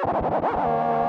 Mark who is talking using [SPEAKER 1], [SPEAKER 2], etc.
[SPEAKER 1] you